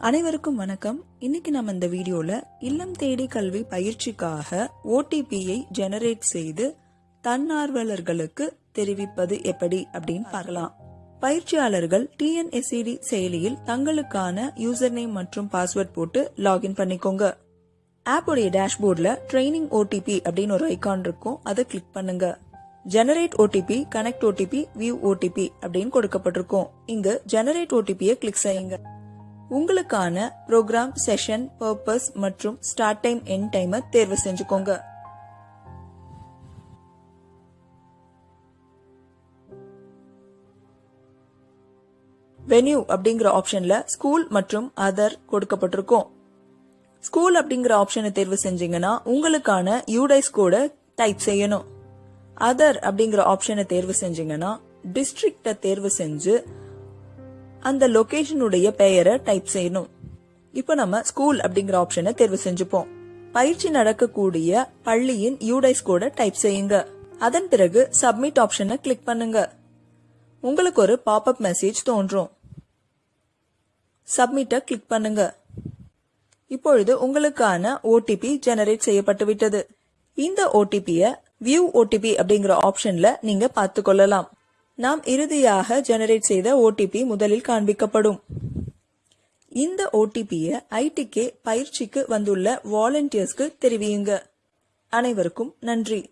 அனைவருக்கும் வணக்கம். இன்னைக்கு நம்ம இந்த வீடியோல இல்லம் தேடி கல்வி பயிற்சிக்காக ஓடிபியை ஜெனரேட் செய்து தன்னார்வலர்களுக்கு தெரிவிப்பது எப்படி அப்படின்னு பார்க்கலாம். பயிற்சியாளர்கள் டிஎன்எஸ்சிடி செயலியில் தங்களுக்கான யூசர் நேம் மற்றும் பாஸ்வேர்ட் போட்டு லாகின் பண்ணிக்கோங்க. ஆப்போடைய டேஷ்போர்ட்ல ட்ரைனிங் ஓடிபி அப்படின்னு ஒரு ஐகான் இருக்கும். அதை கிளிக் பண்ணுங்க. Generate OTP connect OTP view OTP அப்படின்னு கொடுக்கப்பட்டிருக்கும். இங்கு ஜெனரேட் ஓடிபியை கிளிக் செய்யுங்க. உங்களுக்கான ப்ரோக்ராம் செஷன் பர்பஸ் மற்றும் ஸ்டார்ட் டைம் என் டைமை தேர்வு செஞ்சுக்கோங்க. வென்யூ அப்படிங்கிற ஆப்ஷன்ல ஸ்கூல் மற்றும் அதர் கொடுக்கப்பட்டிருக்கும். ஸ்கூல் அப்படிங்கிற ஆப்ஷனை தேர்வு செஞ்சீங்கன்னா உங்களுக்கான யூடைஸ் கோட டைப் செய்யணும். அதர் அப்படிங்கிற ஆப்ஷனை தேர்வு செஞ்சீங்கன்னா டிஸ்ட்ரிக்ட தேர்வு செஞ்சு அந்த லொகேஷனுடைய பெயரை டைப் செய்யணும். இப்போ நம்ம ஸ்கூல் அப்படிங்கிற ஆப்ஷனை தேர்வு செஞ்சுப்போம். பயிற்சி நடக்கக்கூடிய பள்ளியின் யூடைஸ் கோட டைப் செய்யுங்க. அதன் பிறகு சப்மிட் ஆப்ஷனை கிளிக் பண்ணுங்க. உங்களுக்கு ஒரு பாப்அப் மெசேஜ் தோன்றும். சப்மிட்டை கிளிக் பண்ணுங்க. இப்பொழுது உங்களுக்கான ஓடிபி ஜெனரேட் செய்யப்பட்டு விட்டது. இந்த ஓடிபியை வியூ ஓடிபி அப்படிங்கிற ஆப்ஷன்ல நீங்க பார்த்து கொள்ளலாம். நாம் இறுதியாக ஜெனரேட் செய்த ஓடிபி முதலில் காண்பிக்கப்படும். இந்த ஓடிபியை ஐடிகே பயிற்சிக்கு வந்துள்ள வாலண்டியர்ஸ்க்கு தெரிவியுங்க. அனைவருக்கும் நன்றி.